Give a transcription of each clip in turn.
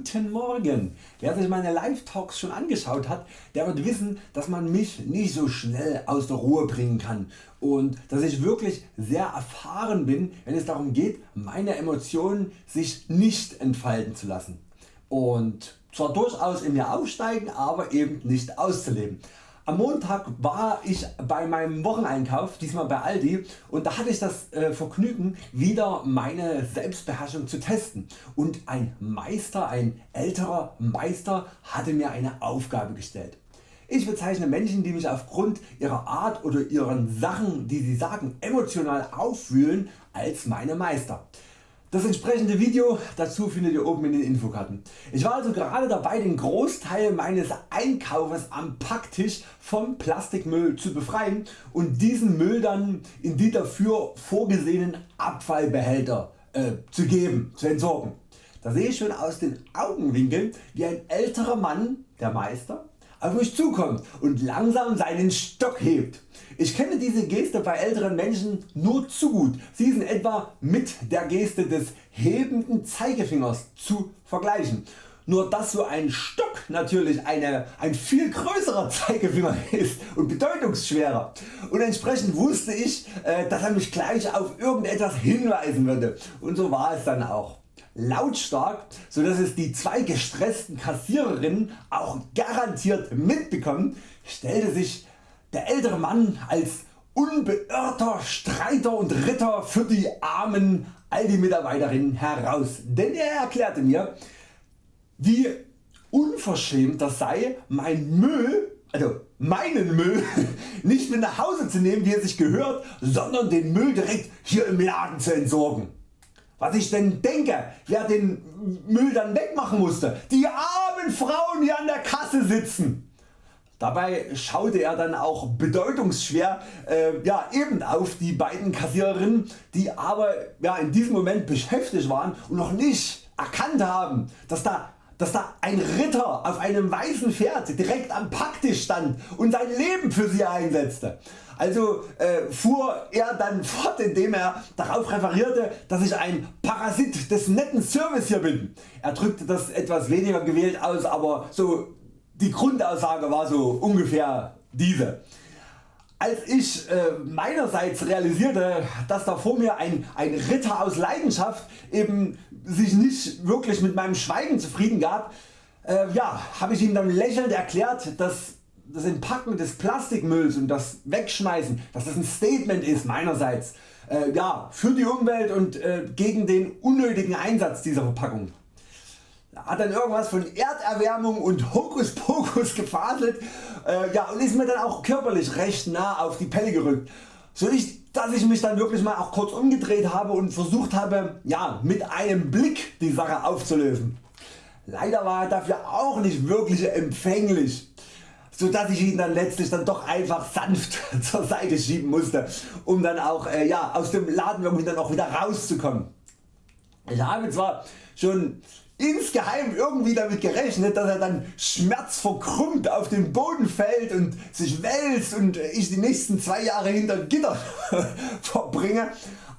Guten Morgen! Wer sich meine Live-Talks schon angeschaut hat, der wird wissen dass man mich nicht so schnell aus der Ruhe bringen kann und dass ich wirklich sehr erfahren bin wenn es darum geht meine Emotionen sich nicht entfalten zu lassen und zwar durchaus in mir aufsteigen, aber eben nicht auszuleben. Am Montag war ich bei meinem Wocheneinkauf, diesmal bei Aldi und da hatte ich das äh, Vergnügen wieder meine Selbstbeherrschung zu testen und ein Meister, ein älterer Meister hatte mir eine Aufgabe gestellt. Ich bezeichne Menschen die mich aufgrund ihrer Art oder ihren Sachen die sie sagen emotional aufwühlen als meine Meister. Das entsprechende Video dazu findet ihr oben in den Infokarten. Ich war also gerade dabei den Großteil meines Einkaufes am Packtisch vom Plastikmüll zu befreien und diesen Müll dann in die dafür vorgesehenen Abfallbehälter äh, zu geben, zu entsorgen. Da sehe ich schon aus den Augenwinkeln wie ein älterer Mann, der Meister, auf mich zukommt und langsam seinen Stock hebt. Ich kenne diese Geste bei älteren Menschen nur zu gut. Sie in etwa mit der Geste des hebenden Zeigefingers zu vergleichen. Nur dass so ein Stock natürlich eine, ein viel größerer Zeigefinger ist und bedeutungsschwerer und entsprechend wusste ich äh, dass er mich gleich auf irgendetwas hinweisen würde und so war es dann auch lautstark, so dass es die zwei gestressten Kassiererinnen auch garantiert mitbekommen, stellte sich der ältere Mann als unbeirrter Streiter und Ritter für die armen Aldi Mitarbeiterinnen heraus, denn er erklärte mir wie unverschämt das sei mein Müll also meinen Müll nicht mit nach Hause zu nehmen wie er sich gehört, sondern den Müll direkt hier im Laden zu entsorgen. Was ich denn denke, wer den Müll dann wegmachen musste? Die armen Frauen die an der Kasse sitzen. Dabei schaute er dann auch bedeutungsschwer äh, ja, eben auf die beiden Kassiererinnen die aber ja, in diesem Moment beschäftigt waren und noch nicht erkannt haben dass da, dass da ein Ritter auf einem weißen Pferd direkt am Packtisch stand und sein Leben für sie einsetzte. Also äh, fuhr er dann fort indem er darauf referierte dass ich ein Parasit des netten Service hier bin. Er drückte das etwas weniger gewählt aus aber so die Grundaussage war so ungefähr diese. Als ich äh, meinerseits realisierte dass da vor mir ein, ein Ritter aus Leidenschaft eben sich nicht wirklich mit meinem Schweigen zufrieden gab, äh, ja, habe ich ihm dann lächelnd erklärt dass das Entpacken des Plastikmülls und das Wegschmeißen, dass das ein Statement ist meinerseits äh, ja, für die Umwelt und äh, gegen den unnötigen Einsatz dieser Verpackung. Hat dann irgendwas von Erderwärmung und Hokuspokus gefaselt äh, ja, und ist mir dann auch körperlich recht nah auf die Pelle gerückt. So ich, dass ich mich dann wirklich mal auch kurz umgedreht habe und versucht habe ja, mit einem Blick die Sache aufzulösen. Leider war er dafür auch nicht wirklich empfänglich so dass ich ihn dann letztlich dann doch einfach sanft zur Seite schieben musste, um dann auch äh, ja, aus dem Laden irgendwie dann auch wieder rauszukommen. Ich habe zwar schon insgeheim irgendwie damit gerechnet dass er dann schmerzverkrümmt auf den Boden fällt und sich wälzt und ich die nächsten zwei Jahre hinter Gitter verbringe,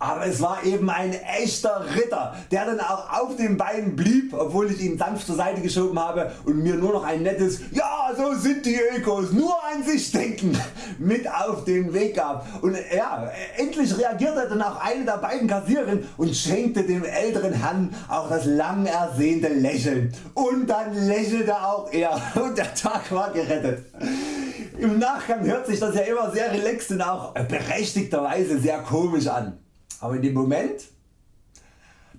aber es war eben ein echter Ritter, der dann auch auf den Beinen blieb, obwohl ich ihn sanft zur Seite geschoben habe und mir nur noch ein nettes Ja so sind die Ökos, nur an sich denken mit auf den Weg gab. Und ja, endlich reagierte dann auch eine der beiden Kassiererinnen und schenkte dem älteren Herrn auch das lang ersehnte Lächeln. Und dann lächelte auch er und der Tag war gerettet. Im Nachgang hört sich das ja immer sehr relaxed und auch berechtigterweise sehr komisch an. Aber in dem Moment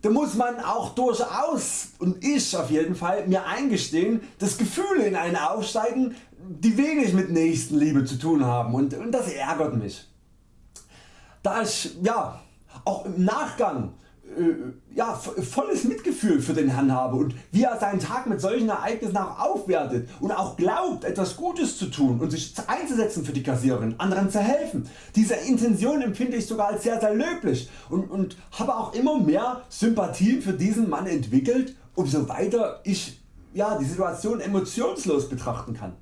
da muss man auch durchaus und ich auf jeden Fall mir eingestehen dass Gefühle in einen aufsteigen die wenig mit Nächstenliebe zu tun haben und, und das ärgert mich. Da ich ja, auch im Nachgang ja, volles Mitgefühl für den Herrn habe und wie er seinen Tag mit solchen Ereignissen auch aufwertet und auch glaubt etwas Gutes zu tun und sich einzusetzen für die Kassiererin, anderen zu helfen. Diese Intention empfinde ich sogar als sehr sehr löblich und, und habe auch immer mehr Sympathie für diesen Mann entwickelt umso weiter ich ja, die Situation emotionslos betrachten kann.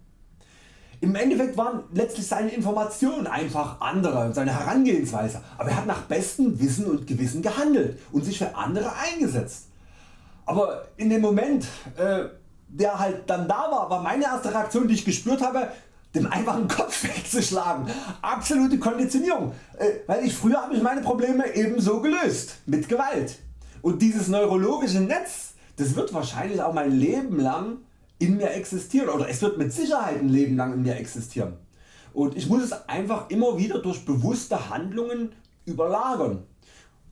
Im Endeffekt waren letztlich seine Informationen einfach andere und seine Herangehensweise, aber er hat nach bestem Wissen und Gewissen gehandelt und sich für andere eingesetzt. Aber in dem Moment äh, der halt dann da war, war meine erste Reaktion die ich gespürt habe dem einfach Kopf wegzuschlagen. Absolute Konditionierung, äh, weil ich früher habe ich meine Probleme ebenso gelöst, mit Gewalt. Und dieses neurologische Netz, das wird wahrscheinlich auch mein Leben lang in mir existieren oder es wird mit Sicherheit ein Leben lang in mir existieren. Und ich muss es einfach immer wieder durch bewusste Handlungen überlagern.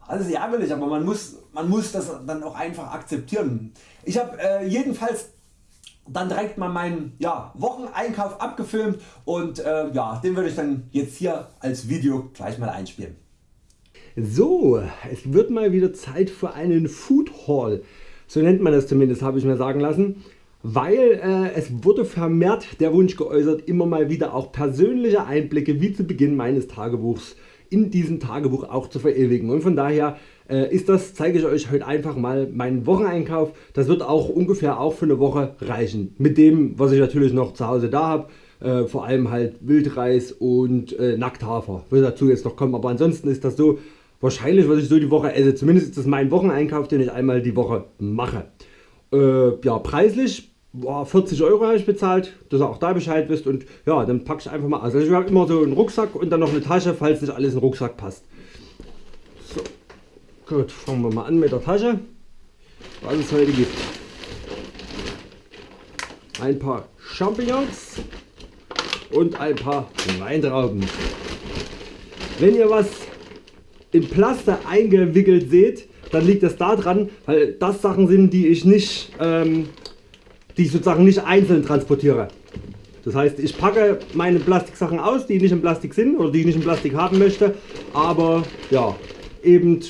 Das ist ärgerlich, aber man muss, man muss das dann auch einfach akzeptieren. Ich habe äh, jedenfalls dann direkt mal meinen ja, Wocheneinkauf abgefilmt und äh, ja, den würde ich dann jetzt hier als Video gleich mal einspielen. So, es wird mal wieder Zeit für einen Food Haul. So nennt man das zumindest, habe ich mir sagen lassen. Weil äh, es wurde vermehrt der Wunsch geäußert, immer mal wieder auch persönliche Einblicke wie zu Beginn meines Tagebuchs in diesem Tagebuch auch zu verewigen. Und von daher äh, ist das, zeige ich Euch heute einfach mal meinen Wocheneinkauf. Das wird auch ungefähr auch für eine Woche reichen. Mit dem was ich natürlich noch zu Hause da habe. Äh, vor allem halt Wildreis und äh, Nackthafer. Wird dazu jetzt noch kommen. Aber ansonsten ist das so wahrscheinlich was ich so die Woche esse. Zumindest ist das mein Wocheneinkauf den ich einmal die Woche mache. Äh, ja preislich boah, 40 Euro habe ich bezahlt, dass ihr auch da Bescheid wisst und ja, dann packe ich einfach mal aus. Also ich habe immer so einen Rucksack und dann noch eine Tasche, falls nicht alles in den Rucksack passt. So, gut, fangen wir mal an mit der Tasche, was es heute gibt. Ein paar Champignons und ein paar Weintrauben. Wenn ihr was in Plaster eingewickelt seht, dann liegt das daran, weil das Sachen sind, die ich nicht ähm, die ich sozusagen nicht einzeln transportiere. Das heißt ich packe meine Plastiksachen aus die nicht im Plastik sind oder die ich nicht im Plastik haben möchte, aber ja eben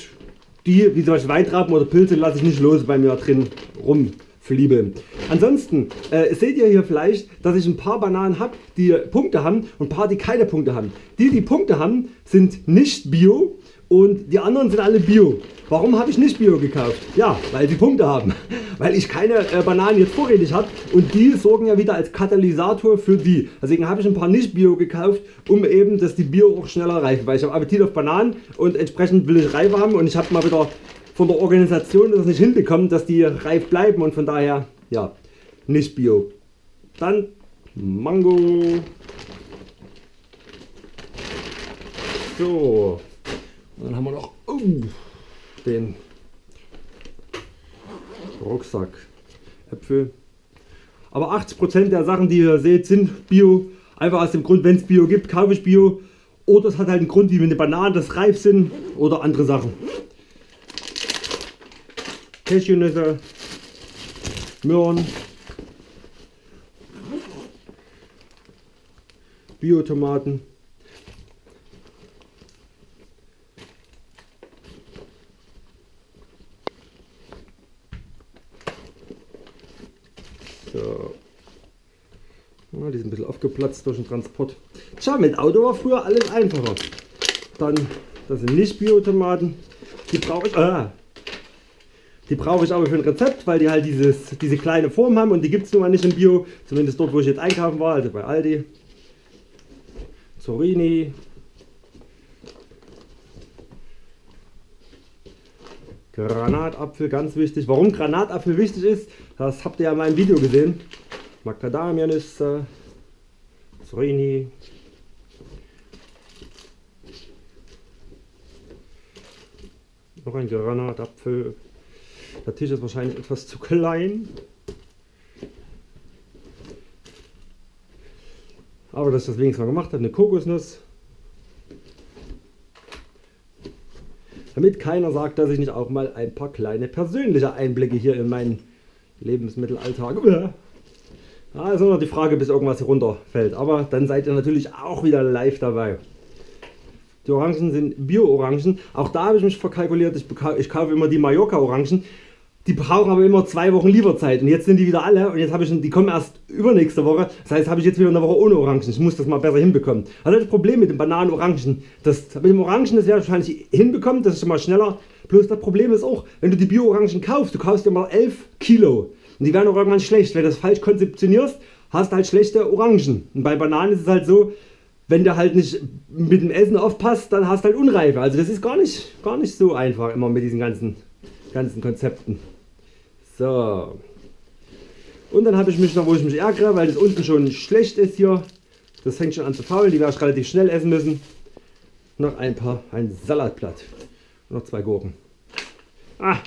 die wie zum Beispiel Weintrauben oder Pilze lasse ich nicht los bei mir drin rumfliebeln. Ansonsten äh, seht ihr hier vielleicht dass ich ein paar Bananen habe die Punkte haben und ein paar die keine Punkte haben. Die die Punkte haben sind nicht bio und die anderen sind alle Bio. Warum habe ich nicht Bio gekauft? Ja, weil die Punkte haben. Weil ich keine äh, Bananen jetzt vorrätig habe und die sorgen ja wieder als Katalysator für die. Deswegen habe ich ein paar nicht Bio gekauft, um eben, dass die Bio auch schneller reifen. Weil ich habe Appetit auf Bananen und entsprechend will ich Reife haben und ich habe mal wieder von der Organisation das nicht hinbekommen, dass die reif bleiben und von daher ja, nicht Bio. Dann Mango. So, und dann haben wir noch oh, den Rucksack Äpfel. Aber 80% der Sachen die ihr seht sind Bio. Einfach aus dem Grund wenn es Bio gibt kaufe ich Bio. Oder es hat halt einen Grund wie mit den Bananen das reif sind oder andere Sachen. Cashewnüsse, Möhren, Biotomaten. Ja, die sind ein bisschen aufgeplatzt durch den Transport. Tja, mit Auto war früher alles einfacher. Dann, das sind nicht Biotomaten. Die brauche ich, äh, die brauche ich aber für ein Rezept, weil die halt dieses, diese kleine Form haben und die gibt es nun mal nicht im Bio. Zumindest dort, wo ich jetzt einkaufen war, also bei Aldi. Zorini. Granatapfel, ganz wichtig. Warum Granatapfel wichtig ist, das habt ihr ja in meinem Video gesehen. Macadamianüsse, Zucchini. Noch ein Granatapfel. Der Tisch ist wahrscheinlich etwas zu klein. Aber dass ich das wenigstens mal gemacht habe, eine Kokosnuss. Damit keiner sagt, dass ich nicht auch mal ein paar kleine persönliche Einblicke hier in meinen Lebensmittelalltag. Da ist noch die Frage bis irgendwas hier runterfällt. Aber dann seid ihr natürlich auch wieder live dabei. Die Orangen sind Bio-Orangen. Auch da habe ich mich verkalkuliert. Ich, ich kaufe immer die Mallorca-Orangen. Die brauchen aber immer zwei Wochen Lieferzeit und jetzt sind die wieder alle und jetzt habe ich die kommen erst übernächste Woche. Das heißt habe ich jetzt wieder eine Woche ohne Orangen. Ich muss das mal besser hinbekommen. Also das Problem mit den Bananen-Orangen. Das mit dem Orangen das werde ich wahrscheinlich hinbekommen. Das ist schon mal schneller Bloß das Problem ist auch, wenn du die Bio-Orangen kaufst, du kaufst dir mal 11 Kilo und die werden auch irgendwann schlecht. Wenn du das falsch konzeptionierst, hast du halt schlechte Orangen. Und bei Bananen ist es halt so, wenn du halt nicht mit dem Essen aufpasst, dann hast du halt Unreife. Also das ist gar nicht, gar nicht so einfach immer mit diesen ganzen, ganzen Konzepten. So. Und dann habe ich mich noch, wo ich mich ärgere, weil das unten schon schlecht ist hier. Das fängt schon an zu faulen, die werde ich relativ schnell essen müssen. Noch ein paar, ein Salatblatt. Und noch zwei Gurken. Ah.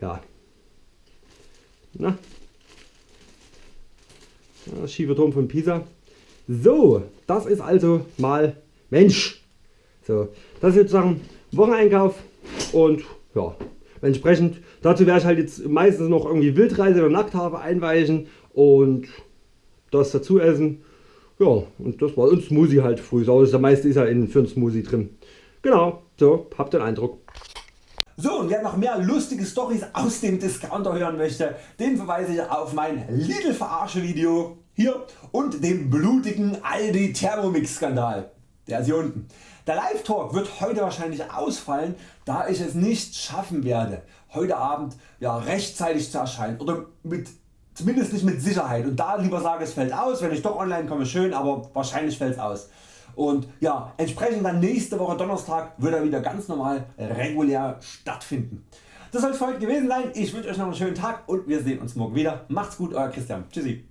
Ja. Na. Ja, schiefer Turm von Pisa. So, das ist also mal Mensch. So, das ist sozusagen Wocheneinkauf und ja, entsprechend dazu werde ich halt jetzt meistens noch irgendwie Wildreise oder Nackthafe einweichen und das dazu essen. Ja, und das war ein Smoothie halt früh. So, das meiste ist ja in für ein Smoothie drin. Genau, so, habt den Eindruck. So und wer noch mehr lustige Stories aus dem Discounter hören möchte, den verweise ich auf mein Lidl Verarsche Video hier und den blutigen Aldi Thermomix Skandal. Der ist hier unten. Der Live Talk wird heute wahrscheinlich ausfallen, da ich es nicht schaffen werde, heute Abend ja, rechtzeitig zu erscheinen oder mit, zumindest nicht mit Sicherheit und da lieber sage es fällt aus, wenn ich doch online komme schön, aber wahrscheinlich fällt es aus. Und ja, entsprechend dann nächste Woche Donnerstag wird er wieder ganz normal regulär stattfinden. Das soll es für heute gewesen sein. Ich wünsche Euch noch einen schönen Tag und wir sehen uns morgen wieder. Macht's gut, Euer Christian. Tschüssi.